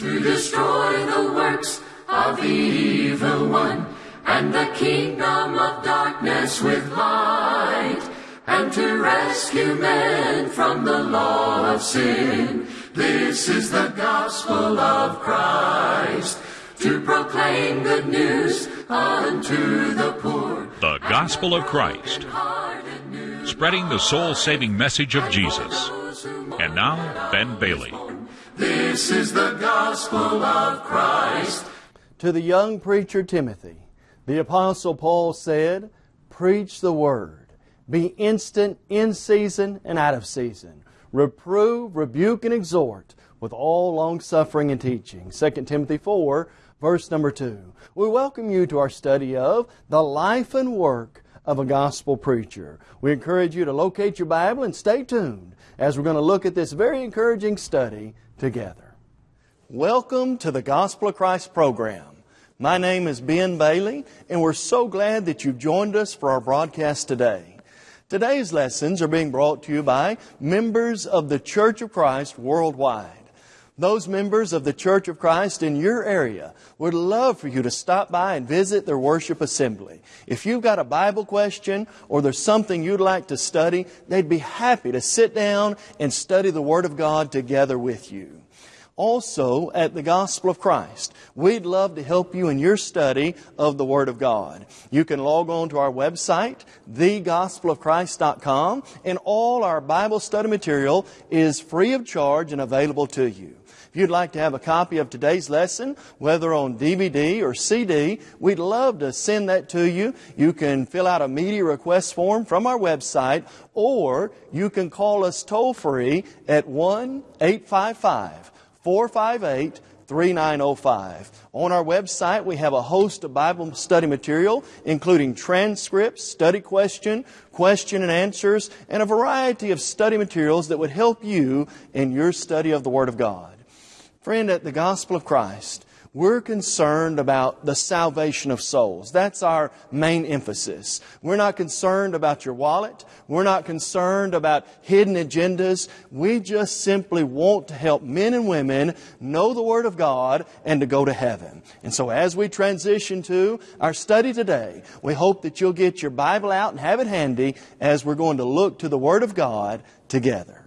to destroy the works of the evil one, and the kingdom of darkness with light, and to rescue men from the law of sin. This is the gospel of Christ, to proclaim good news unto the poor. The Gospel of Christ, spreading the soul saving message of Jesus. And now, Ben Bailey. This is the gospel of Christ. To the young preacher Timothy, the Apostle Paul said, Preach the word. Be instant in season and out of season. Reprove, rebuke, and exhort with all long suffering and teaching. 2 Timothy 4, verse number 2. We welcome you to our study of the life and work of a gospel preacher. We encourage you to locate your Bible and stay tuned as we're going to look at this very encouraging study together. Welcome to the Gospel of Christ program. My name is Ben Bailey, and we're so glad that you've joined us for our broadcast today. Today's lessons are being brought to you by members of the Church of Christ worldwide. Those members of the Church of Christ in your area would love for you to stop by and visit their worship assembly. If you've got a Bible question or there's something you'd like to study, they'd be happy to sit down and study the Word of God together with you. Also, at the Gospel of Christ, we'd love to help you in your study of the Word of God. You can log on to our website, thegospelofchrist.com, and all our Bible study material is free of charge and available to you. If you'd like to have a copy of today's lesson, whether on DVD or CD, we'd love to send that to you. You can fill out a media request form from our website, or you can call us toll free at 1 855 458 3905. On our website, we have a host of Bible study material, including transcripts, study question, question and answers, and a variety of study materials that would help you in your study of the Word of God. Friend, at the Gospel of Christ, we're concerned about the salvation of souls. That's our main emphasis. We're not concerned about your wallet. We're not concerned about hidden agendas. We just simply want to help men and women know the Word of God and to go to heaven. And so as we transition to our study today, we hope that you'll get your Bible out and have it handy as we're going to look to the Word of God together.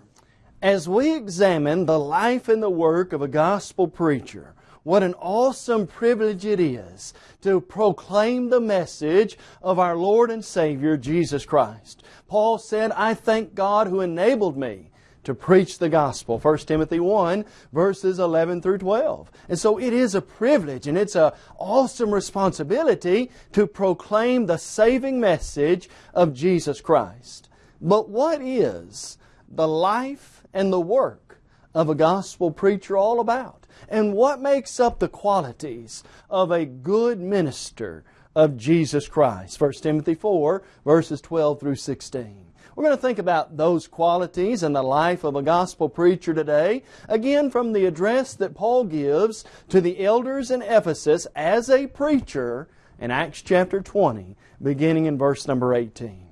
As we examine the life and the work of a gospel preacher, what an awesome privilege it is to proclaim the message of our Lord and Savior, Jesus Christ. Paul said, I thank God who enabled me to preach the gospel. 1 Timothy 1 verses 11 through 12. And so it is a privilege and it's an awesome responsibility to proclaim the saving message of Jesus Christ. But what is the life and the work of a gospel preacher all about? And what makes up the qualities of a good minister of Jesus Christ? 1 Timothy 4, verses 12 through 16. We're going to think about those qualities in the life of a gospel preacher today, again from the address that Paul gives to the elders in Ephesus as a preacher in Acts chapter 20, beginning in verse number 18.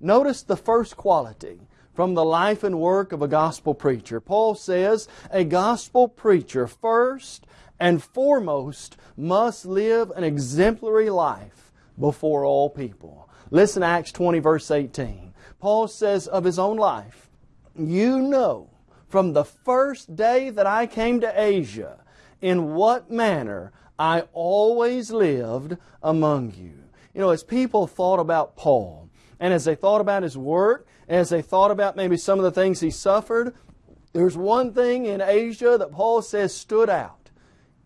Notice the first quality from the life and work of a gospel preacher. Paul says a gospel preacher first and foremost must live an exemplary life before all people. Listen to Acts 20 verse 18. Paul says of his own life, You know from the first day that I came to Asia in what manner I always lived among you. You know, as people thought about Paul, and as they thought about his work, as they thought about maybe some of the things he suffered, there's one thing in Asia that Paul says stood out.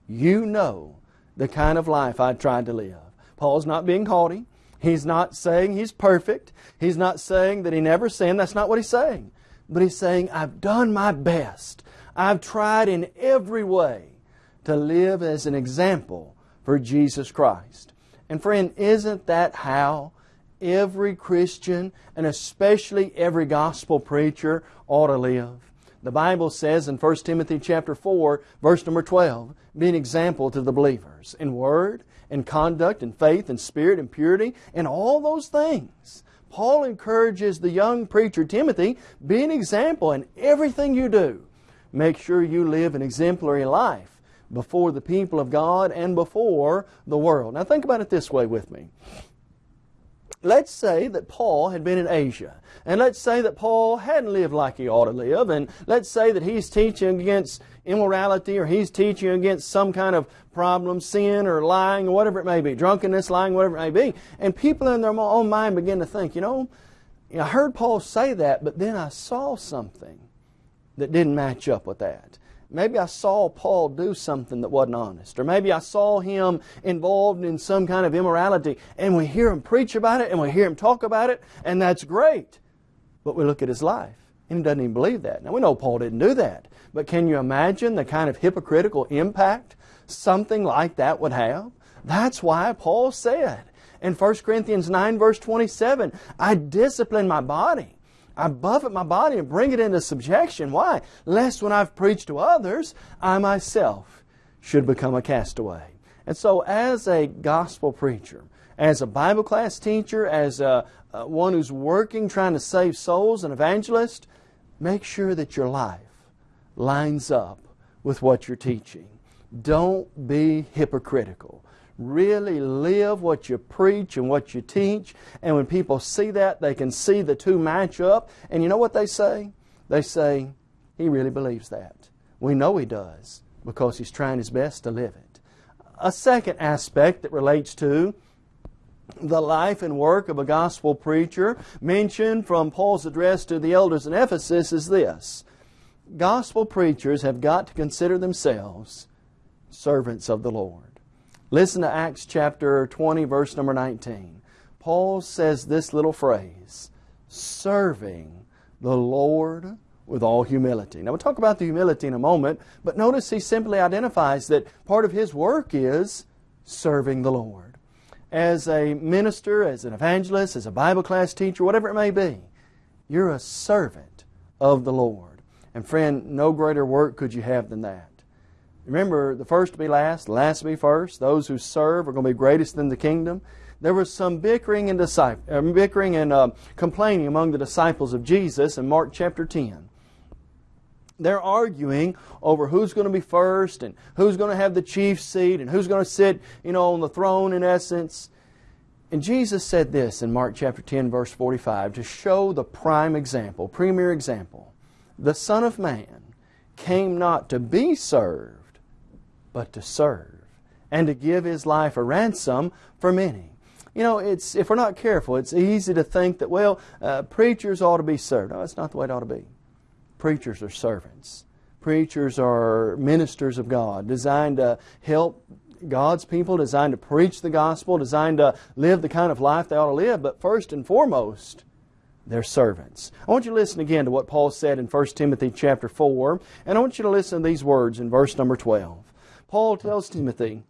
You know the kind of life I tried to live. Paul's not being haughty. He's not saying he's perfect. He's not saying that he never sinned. That's not what he's saying. But he's saying, I've done my best. I've tried in every way to live as an example for Jesus Christ. And friend, isn't that how every Christian and especially every gospel preacher ought to live. The Bible says in 1 Timothy chapter 4, verse number 12, be an example to the believers in word, in conduct, in faith, in spirit, in purity, in all those things. Paul encourages the young preacher Timothy, be an example in everything you do. Make sure you live an exemplary life before the people of God and before the world. Now think about it this way with me. Let's say that Paul had been in Asia, and let's say that Paul hadn't lived like he ought to live, and let's say that he's teaching against immorality or he's teaching against some kind of problem, sin or lying or whatever it may be, drunkenness, lying, whatever it may be, and people in their own mind begin to think, you know, I heard Paul say that, but then I saw something that didn't match up with that. Maybe I saw Paul do something that wasn't honest. Or maybe I saw him involved in some kind of immorality and we hear him preach about it and we hear him talk about it and that's great. But we look at his life and he doesn't even believe that. Now we know Paul didn't do that. But can you imagine the kind of hypocritical impact something like that would have? That's why Paul said in 1 Corinthians 9 verse 27, I discipline my body I buffet my body and bring it into subjection. Why? Lest when I've preached to others, I myself should become a castaway. And so, as a gospel preacher, as a Bible class teacher, as a, a one who's working trying to save souls, an evangelist, make sure that your life lines up with what you're teaching. Don't be hypocritical really live what you preach and what you teach. And when people see that, they can see the two match up. And you know what they say? They say, he really believes that. We know he does because he's trying his best to live it. A second aspect that relates to the life and work of a gospel preacher mentioned from Paul's address to the elders in Ephesus is this. Gospel preachers have got to consider themselves servants of the Lord. Listen to Acts chapter 20, verse number 19. Paul says this little phrase, serving the Lord with all humility. Now we'll talk about the humility in a moment, but notice he simply identifies that part of his work is serving the Lord. As a minister, as an evangelist, as a Bible class teacher, whatever it may be, you're a servant of the Lord. And friend, no greater work could you have than that. Remember, the first to be last, the last to be first. Those who serve are going to be greatest in the kingdom. There was some bickering and, uh, bickering and uh, complaining among the disciples of Jesus in Mark chapter 10. They're arguing over who's going to be first and who's going to have the chief seat and who's going to sit, you know, on the throne in essence. And Jesus said this in Mark chapter 10 verse 45 to show the prime example, premier example. The Son of Man came not to be served, but to serve and to give his life a ransom for many. You know, it's if we're not careful, it's easy to think that, well, uh, preachers ought to be served. No, that's not the way it ought to be. Preachers are servants. Preachers are ministers of God, designed to help God's people, designed to preach the gospel, designed to live the kind of life they ought to live. But first and foremost, they're servants. I want you to listen again to what Paul said in 1 Timothy chapter 4, and I want you to listen to these words in verse number 12. Paul tells Timothy,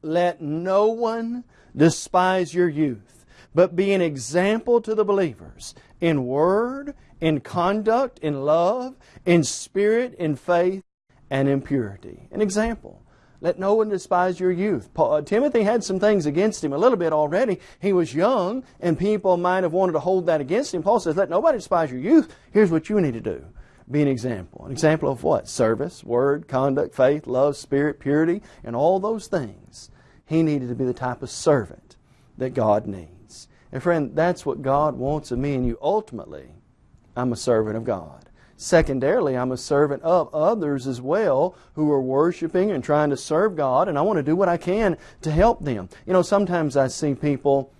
Let no one despise your youth, but be an example to the believers in word, in conduct, in love, in spirit, in faith, and in purity. An example. Let no one despise your youth. Paul, uh, Timothy had some things against him a little bit already. He was young, and people might have wanted to hold that against him. Paul says, Let nobody despise your youth. Here's what you need to do be an example. An example of what? Service, word, conduct, faith, love, spirit, purity, and all those things. He needed to be the type of servant that God needs. And friend, that's what God wants of me and you. Ultimately, I'm a servant of God. Secondarily, I'm a servant of others as well who are worshiping and trying to serve God, and I want to do what I can to help them. You know, sometimes I see people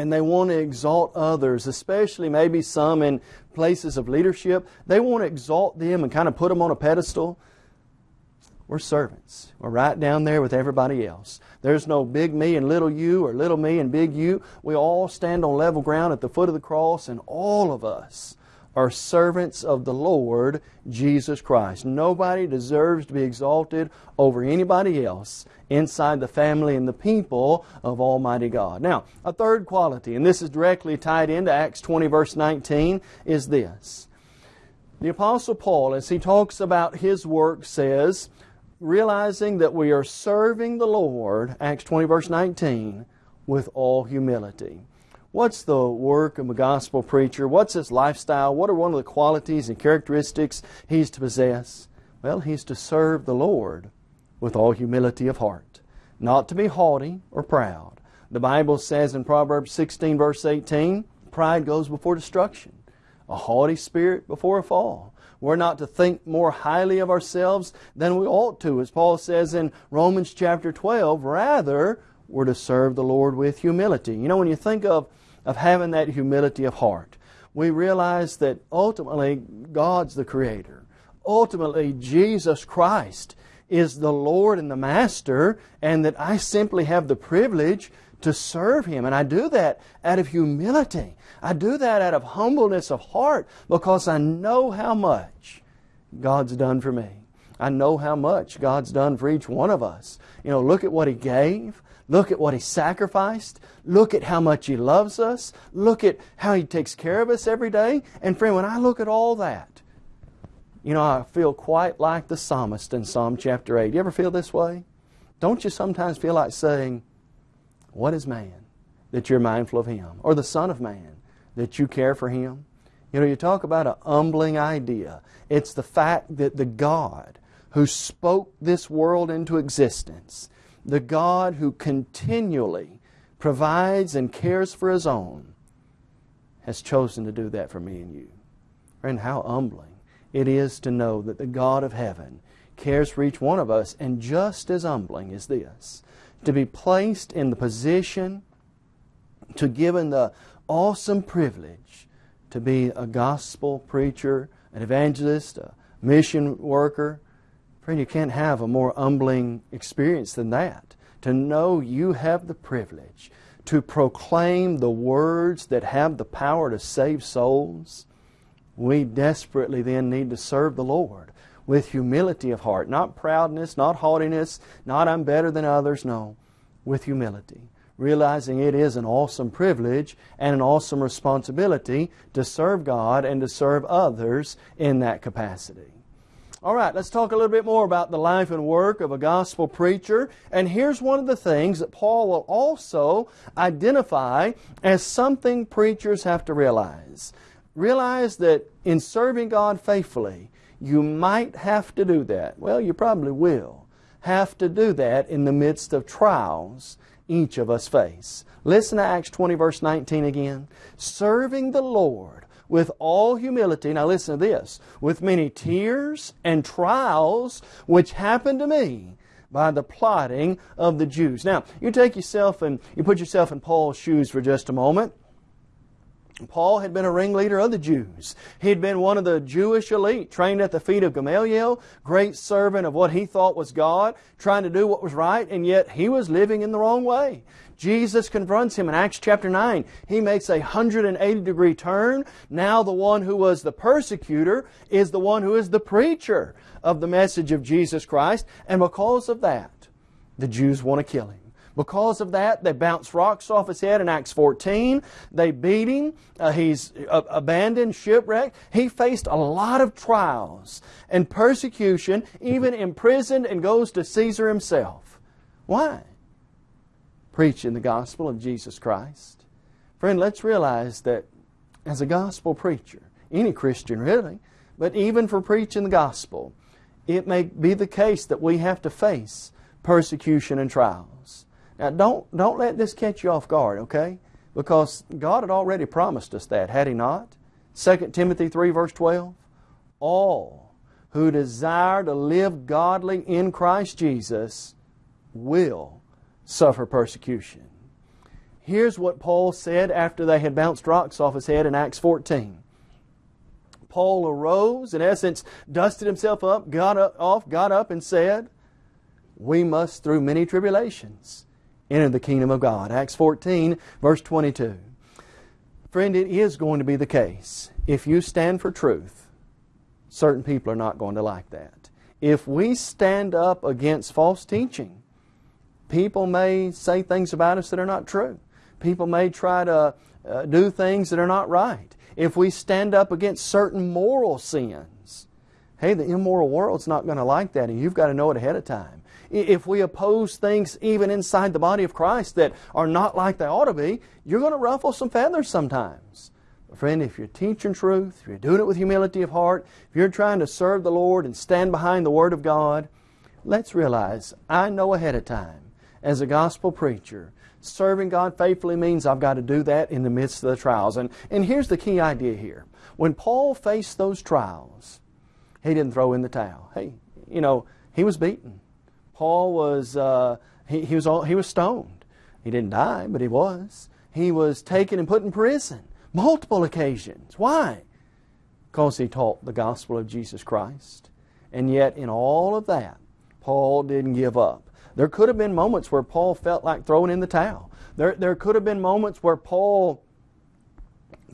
and they want to exalt others, especially maybe some in places of leadership. They want to exalt them and kind of put them on a pedestal. We're servants. We're right down there with everybody else. There's no big me and little you or little me and big you. We all stand on level ground at the foot of the cross, and all of us are servants of the Lord Jesus Christ. Nobody deserves to be exalted over anybody else inside the family and the people of Almighty God. Now, a third quality, and this is directly tied into Acts 20, verse 19, is this. The Apostle Paul, as he talks about his work, says, realizing that we are serving the Lord, Acts 20, verse 19, with all humility. What's the work of a gospel preacher? What's his lifestyle? What are one of the qualities and characteristics he's to possess? Well, he's to serve the Lord with all humility of heart, not to be haughty or proud. The Bible says in Proverbs 16, verse 18, pride goes before destruction, a haughty spirit before a fall. We're not to think more highly of ourselves than we ought to, as Paul says in Romans chapter 12. Rather, we're to serve the Lord with humility. You know, when you think of, of having that humility of heart, we realize that ultimately God's the Creator. Ultimately, Jesus Christ is the Lord and the Master, and that I simply have the privilege to serve Him. And I do that out of humility. I do that out of humbleness of heart because I know how much God's done for me. I know how much God's done for each one of us. You know, look at what He gave. Look at what He sacrificed. Look at how much He loves us. Look at how He takes care of us every day. And friend, when I look at all that, you know, I feel quite like the psalmist in Psalm chapter 8. You ever feel this way? Don't you sometimes feel like saying, What is man that you're mindful of him? Or the Son of Man that you care for him? You know, you talk about a humbling idea. It's the fact that the God who spoke this world into existence, the God who continually provides and cares for His own, has chosen to do that for me and you. Friend, how humbling it is to know that the God of heaven cares for each one of us, and just as humbling is this to be placed in the position, to given the awesome privilege to be a gospel preacher, an evangelist, a mission worker. Friend, you can't have a more humbling experience than that. To know you have the privilege to proclaim the words that have the power to save souls. We desperately then need to serve the Lord with humility of heart, not proudness, not haughtiness, not I'm better than others, no, with humility realizing it is an awesome privilege and an awesome responsibility to serve God and to serve others in that capacity. All right, let's talk a little bit more about the life and work of a gospel preacher. And here's one of the things that Paul will also identify as something preachers have to realize. Realize that in serving God faithfully, you might have to do that. Well, you probably will have to do that in the midst of trials each of us face. Listen to Acts 20, verse 19 again. Serving the Lord with all humility. Now listen to this. With many tears and trials which happened to me by the plotting of the Jews. Now, you take yourself and you put yourself in Paul's shoes for just a moment. Paul had been a ringleader of the Jews. He had been one of the Jewish elite, trained at the feet of Gamaliel, great servant of what he thought was God, trying to do what was right, and yet he was living in the wrong way. Jesus confronts him in Acts chapter 9. He makes a 180 degree turn. Now the one who was the persecutor is the one who is the preacher of the message of Jesus Christ, and because of that, the Jews want to kill him. Because of that, they bounce rocks off his head in Acts 14. They beat him. Uh, he's uh, abandoned, shipwrecked. He faced a lot of trials and persecution, even imprisoned and goes to Caesar himself. Why? Preaching the gospel of Jesus Christ. Friend, let's realize that as a gospel preacher, any Christian really, but even for preaching the gospel, it may be the case that we have to face persecution and trials. Now, don't, don't let this catch you off guard, okay? Because God had already promised us that, had He not? 2 Timothy 3, verse 12. All who desire to live godly in Christ Jesus will suffer persecution. Here's what Paul said after they had bounced rocks off his head in Acts 14. Paul arose, in essence, dusted himself up, got up, off, got up, and said, We must, through many tribulations, enter the kingdom of God. Acts 14, verse 22. Friend, it is going to be the case. If you stand for truth, certain people are not going to like that. If we stand up against false teaching, people may say things about us that are not true. People may try to uh, do things that are not right. If we stand up against certain moral sins, hey, the immoral world's not going to like that, and you've got to know it ahead of time if we oppose things even inside the body of Christ that are not like they ought to be, you're going to ruffle some feathers sometimes. Friend, if you're teaching truth, if you're doing it with humility of heart, if you're trying to serve the Lord and stand behind the Word of God, let's realize I know ahead of time, as a gospel preacher, serving God faithfully means I've got to do that in the midst of the trials. And, and here's the key idea here. When Paul faced those trials, he didn't throw in the towel. Hey, you know, he was beaten. Paul was, uh, he, he, was all, he was stoned. He didn't die, but he was. He was taken and put in prison multiple occasions. Why? Because he taught the gospel of Jesus Christ. And yet, in all of that, Paul didn't give up. There could have been moments where Paul felt like throwing in the towel. There, there could have been moments where Paul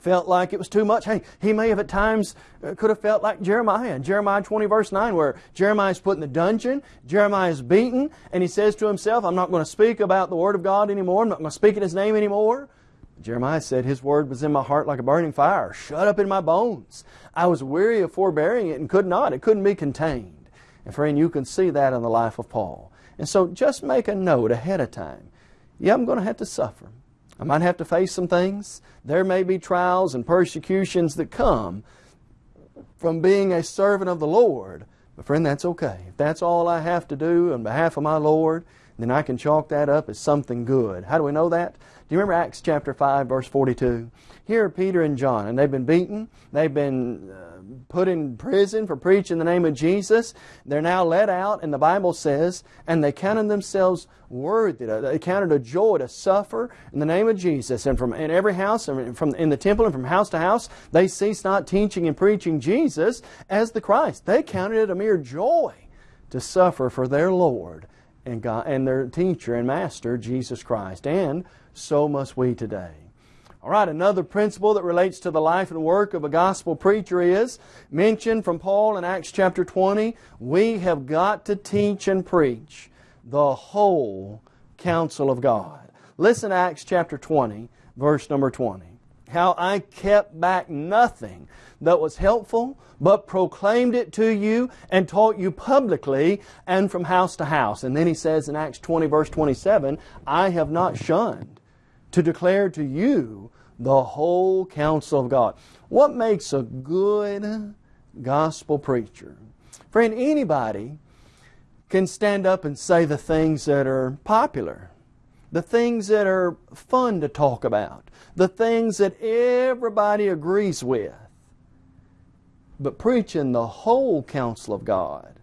felt like it was too much. Hey, he may have at times uh, could have felt like Jeremiah. Jeremiah 20 verse 9 where Jeremiah is put in the dungeon, Jeremiah is beaten, and he says to himself, I'm not going to speak about the Word of God anymore. I'm not going to speak in His name anymore. Jeremiah said, His word was in my heart like a burning fire, shut up in my bones. I was weary of forbearing it and could not. It couldn't be contained. And friend, you can see that in the life of Paul. And so just make a note ahead of time. Yeah, I'm going to have to suffer. I might have to face some things. There may be trials and persecutions that come from being a servant of the Lord. But friend, that's okay. If that's all I have to do on behalf of my Lord, then I can chalk that up as something good. How do we know that? Do you remember Acts chapter 5, verse 42? Here are Peter and John, and they've been beaten. They've been uh, put in prison for preaching the name of Jesus. They're now let out, and the Bible says, and they counted themselves worthy. To, They counted a joy to suffer in the name of Jesus. And from in every house, and from in the temple, and from house to house, they ceased not teaching and preaching Jesus as the Christ. They counted it a mere joy to suffer for their Lord and, God, and their teacher and master, Jesus Christ. And so must we today. All right, another principle that relates to the life and work of a gospel preacher is mentioned from Paul in Acts chapter 20. We have got to teach and preach the whole counsel of God. Listen to Acts chapter 20, verse number 20. How I kept back nothing that was helpful, but proclaimed it to you and taught you publicly and from house to house. And then he says in Acts 20, verse 27, I have not shunned to declare to you the whole counsel of God. What makes a good gospel preacher? Friend, anybody can stand up and say the things that are popular, the things that are fun to talk about, the things that everybody agrees with. But preaching the whole counsel of God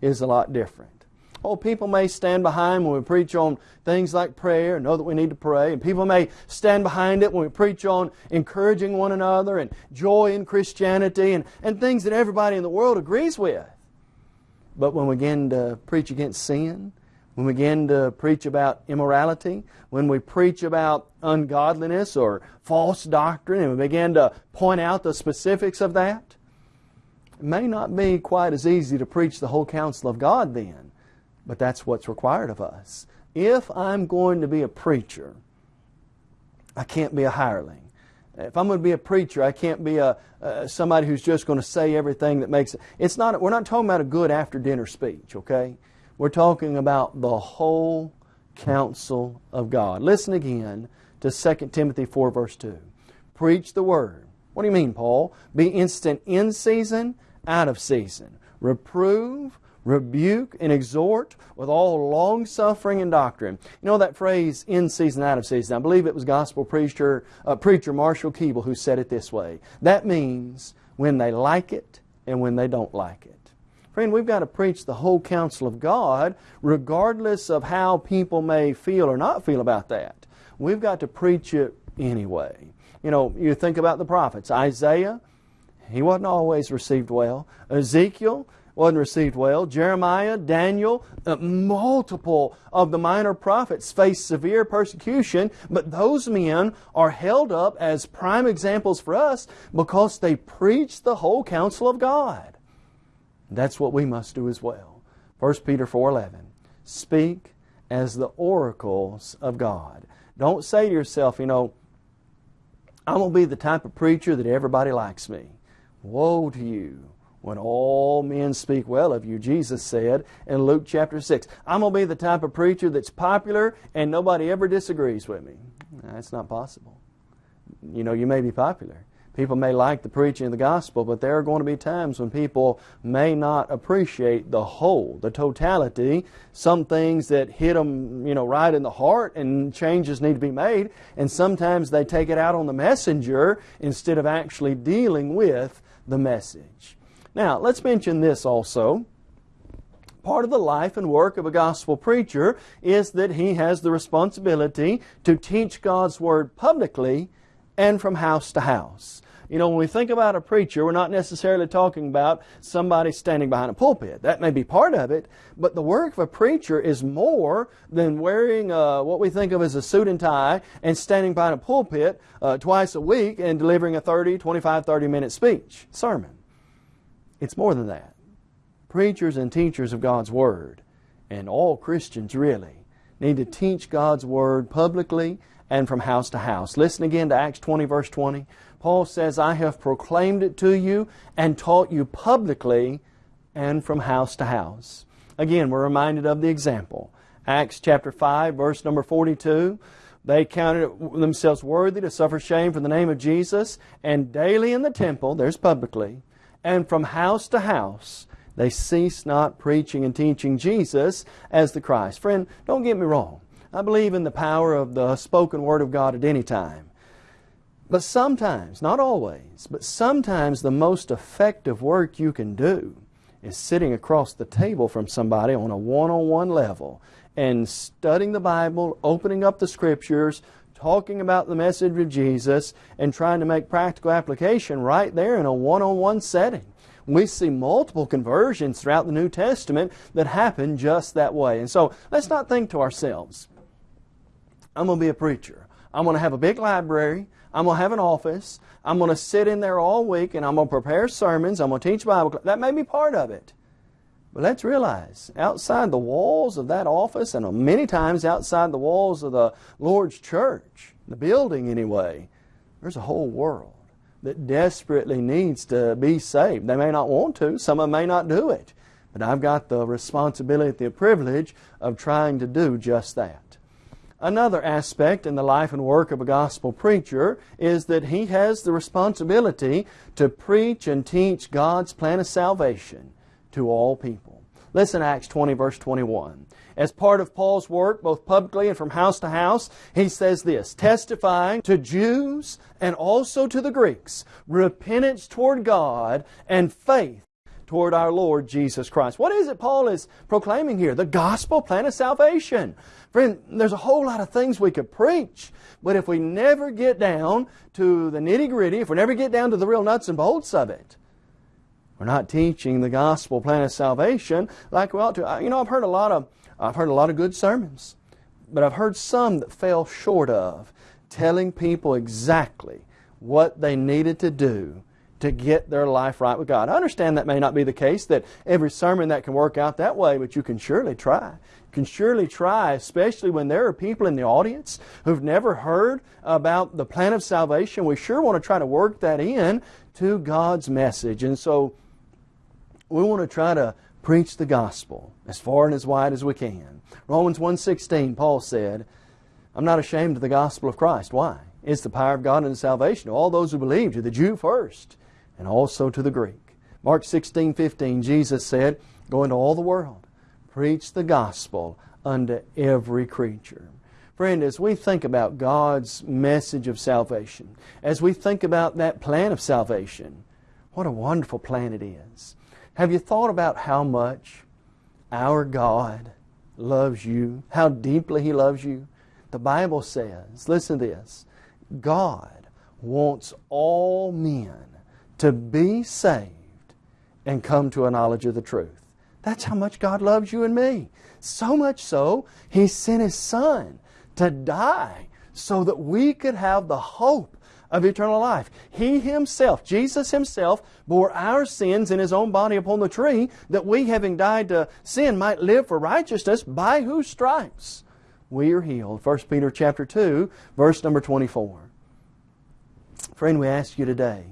is a lot different. Oh, people may stand behind when we preach on things like prayer, and know that we need to pray. And people may stand behind it when we preach on encouraging one another and joy in Christianity and, and things that everybody in the world agrees with. But when we begin to preach against sin, when we begin to preach about immorality, when we preach about ungodliness or false doctrine, and we begin to point out the specifics of that, it may not be quite as easy to preach the whole counsel of God then. But that's what's required of us. If I'm going to be a preacher, I can't be a hireling. If I'm going to be a preacher, I can't be a uh, somebody who's just going to say everything that makes it. It's not. We're not talking about a good after dinner speech. Okay, we're talking about the whole counsel of God. Listen again to 2 Timothy 4 verse 2. Preach the word. What do you mean, Paul? Be instant in season, out of season. Reprove, rebuke and exhort with all long suffering and doctrine. You know that phrase, in season, out of season? I believe it was gospel preacher, uh, preacher Marshall Keeble who said it this way. That means when they like it and when they don't like it. Friend, we've got to preach the whole counsel of God regardless of how people may feel or not feel about that. We've got to preach it anyway. You know, you think about the prophets. Isaiah, he wasn't always received well. Ezekiel, wasn't received well. Jeremiah, Daniel, uh, multiple of the minor prophets faced severe persecution, but those men are held up as prime examples for us because they preached the whole counsel of God. That's what we must do as well. 1 Peter 4.11 Speak as the oracles of God. Don't say to yourself, you know, I'm going to be the type of preacher that everybody likes me. Woe to you when all men speak well of you, Jesus said in Luke chapter 6. I'm going to be the type of preacher that's popular and nobody ever disagrees with me. That's not possible. You know, you may be popular, People may like the preaching of the gospel, but there are going to be times when people may not appreciate the whole, the totality, some things that hit them, you know, right in the heart and changes need to be made, and sometimes they take it out on the messenger instead of actually dealing with the message. Now, let's mention this also. Part of the life and work of a gospel preacher is that he has the responsibility to teach God's Word publicly and from house to house. You know, when we think about a preacher, we're not necessarily talking about somebody standing behind a pulpit. That may be part of it, but the work of a preacher is more than wearing uh, what we think of as a suit and tie and standing behind a pulpit uh, twice a week and delivering a 30, 25, 30 minute speech, sermon. It's more than that. Preachers and teachers of God's Word, and all Christians really, need to teach God's Word publicly and from house to house. Listen again to Acts 20, verse 20. Paul says, I have proclaimed it to you and taught you publicly and from house to house. Again, we're reminded of the example. Acts chapter 5, verse number 42. They counted themselves worthy to suffer shame for the name of Jesus, and daily in the temple, there's publicly, and from house to house, they cease not preaching and teaching Jesus as the Christ. Friend, don't get me wrong. I believe in the power of the spoken Word of God at any time. But sometimes, not always, but sometimes the most effective work you can do is sitting across the table from somebody on a one-on-one level and studying the Bible, opening up the Scriptures, talking about the message of Jesus, and trying to make practical application right there in a one-on-one setting. We see multiple conversions throughout the New Testament that happen just that way. And so let's not think to ourselves, I'm going to be a preacher. I'm going to have a big library. I'm going to have an office. I'm going to sit in there all week and I'm going to prepare sermons. I'm going to teach Bible. That may be part of it. But let's realize, outside the walls of that office, and many times outside the walls of the Lord's church, the building anyway, there's a whole world that desperately needs to be saved. They may not want to, some of them may not do it. But I've got the responsibility, the privilege of trying to do just that. Another aspect in the life and work of a gospel preacher is that he has the responsibility to preach and teach God's plan of salvation to all people. Listen Acts 20 verse 21. As part of Paul's work, both publicly and from house to house, he says this, testifying to Jews and also to the Greeks, repentance toward God and faith toward our Lord Jesus Christ. What is it Paul is proclaiming here? The gospel plan of salvation. Friend, there's a whole lot of things we could preach, but if we never get down to the nitty gritty, if we never get down to the real nuts and bolts of it, we're not teaching the gospel plan of salvation like we ought to. You know, I've heard a lot of I've heard a lot of good sermons, but I've heard some that fell short of telling people exactly what they needed to do to get their life right with God. I understand that may not be the case, that every sermon that can work out that way, but you can surely try You can surely try, especially when there are people in the audience who've never heard about the plan of salvation. We sure want to try to work that in to God's message. And so we want to try to preach the gospel as far and as wide as we can. Romans 1.16, Paul said, I'm not ashamed of the gospel of Christ. Why? It's the power of God and salvation to all those who believe, to the Jew first, and also to the Greek. Mark 16.15, Jesus said, Go into all the world preach the gospel unto every creature. Friend, as we think about God's message of salvation, as we think about that plan of salvation, what a wonderful plan it is. Have you thought about how much our God loves you, how deeply He loves you? The Bible says, listen to this, God wants all men to be saved and come to a knowledge of the truth. That's how much God loves you and me. So much so, He sent His Son to die so that we could have the hope of eternal life. He Himself, Jesus Himself, bore our sins in His own body upon the tree, that we, having died to sin, might live for righteousness, by whose stripes we are healed. 1 Peter chapter 2, verse number 24. Friend, we ask you today,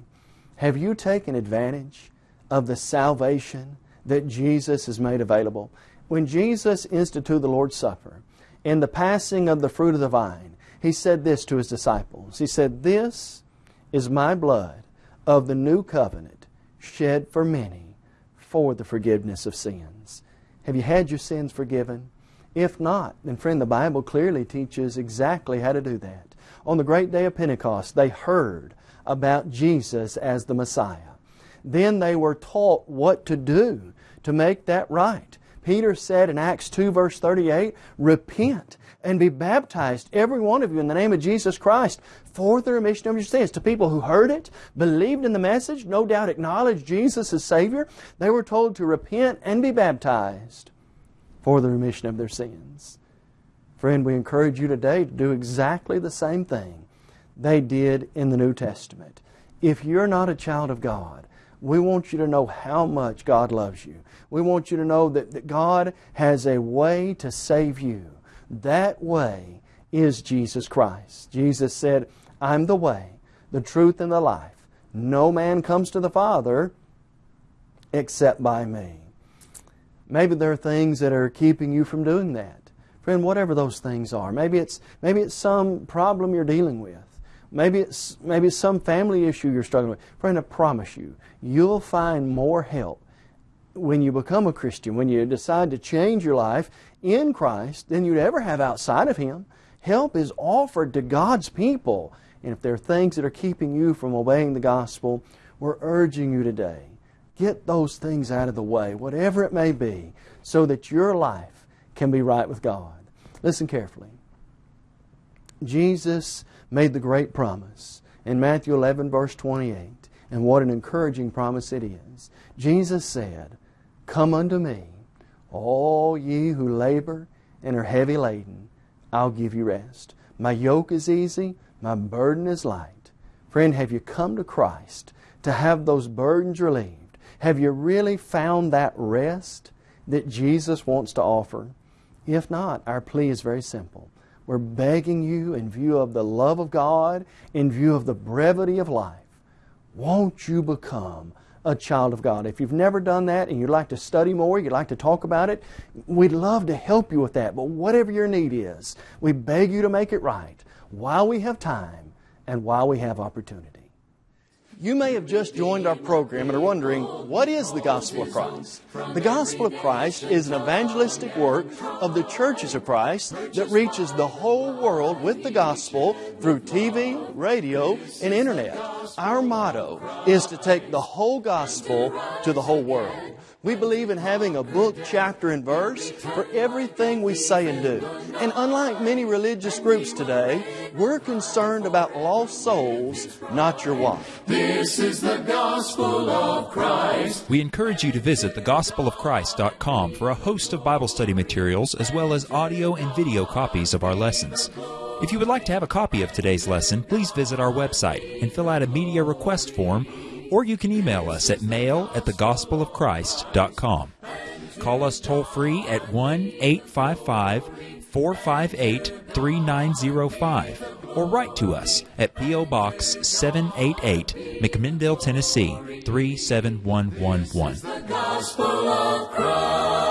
have you taken advantage of the salvation that Jesus has made available. When Jesus instituted the Lord's Supper, in the passing of the fruit of the vine, He said this to His disciples. He said, This is my blood of the new covenant shed for many for the forgiveness of sins. Have you had your sins forgiven? If not, then friend, the Bible clearly teaches exactly how to do that. On the great day of Pentecost, they heard about Jesus as the Messiah. Then they were taught what to do to make that right. Peter said in Acts 2 verse 38, Repent and be baptized, every one of you, in the name of Jesus Christ, for the remission of your sins. To people who heard it, believed in the message, no doubt acknowledged Jesus as Savior, they were told to repent and be baptized for the remission of their sins. Friend, we encourage you today to do exactly the same thing they did in the New Testament. If you're not a child of God, we want you to know how much God loves you. We want you to know that, that God has a way to save you. That way is Jesus Christ. Jesus said, I'm the way, the truth, and the life. No man comes to the Father except by me. Maybe there are things that are keeping you from doing that. Friend, whatever those things are, maybe it's, maybe it's some problem you're dealing with. Maybe it's, maybe it's some family issue you're struggling with. Friend, I promise you, you'll find more help when you become a Christian, when you decide to change your life in Christ than you'd ever have outside of Him. Help is offered to God's people. And if there are things that are keeping you from obeying the gospel, we're urging you today get those things out of the way, whatever it may be, so that your life can be right with God. Listen carefully. Jesus made the great promise in Matthew 11, verse 28. And what an encouraging promise it is. Jesus said, Come unto me, all ye who labor and are heavy laden, I'll give you rest. My yoke is easy, my burden is light. Friend, have you come to Christ to have those burdens relieved? Have you really found that rest that Jesus wants to offer? If not, our plea is very simple. We're begging you, in view of the love of God, in view of the brevity of life, won't you become a child of God. If you've never done that and you'd like to study more, you'd like to talk about it, we'd love to help you with that. But whatever your need is, we beg you to make it right while we have time and while we have opportunity. You may have just joined our program and are wondering, what is the Gospel of Christ? The Gospel of Christ is an evangelistic work of the churches of Christ that reaches the whole world with the Gospel through TV, radio, and Internet. Our motto is to take the whole Gospel to the whole world. We believe in having a book, chapter, and verse for everything we say and do. And unlike many religious groups today, we're concerned about lost souls, not your wife. This is the gospel of Christ. We encourage you to visit thegospelofchrist.com for a host of Bible study materials as well as audio and video copies of our lessons. If you would like to have a copy of today's lesson, please visit our website and fill out a media request form or you can email us at mail at thegospelofchrist.com. Call us toll free at 1 855 458 3905 or write to us at P.O. Box 788, McMinnville, Tennessee 37111.